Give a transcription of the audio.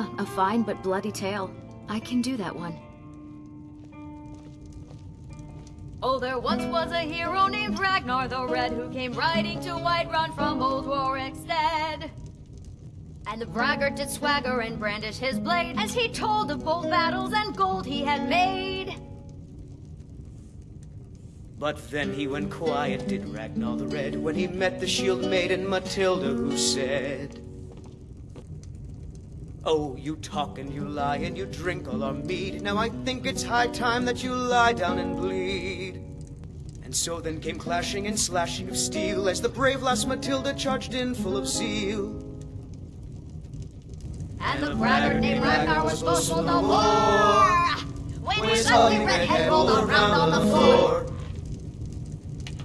Ah, a fine but bloody tale. I can do that one. Oh, there once was a hero named Ragnar the Red who came riding to Whiterun from old Rorikstead. And the braggart did swagger and brandish his blade as he told of bold battles and gold he had made. But then he went quiet, did Ragnar the Red, when he met the shield maiden Matilda, who said, Oh, you talk and you lie and you drink all our mead. Now I think it's high time that you lie down and bleed. And so then came clashing and slashing of steel as the brave lass Matilda charged in full of zeal. And the braggart named Ragnar was boastful no more. When his ugly red head rolled around on the floor.